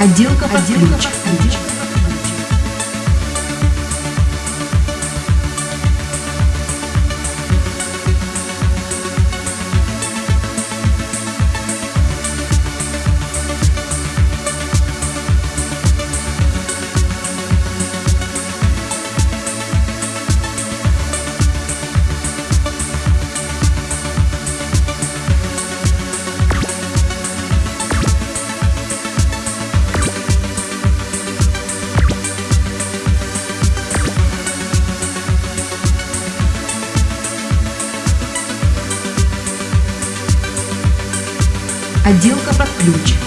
Отделка под ключ. Отделка под ключ.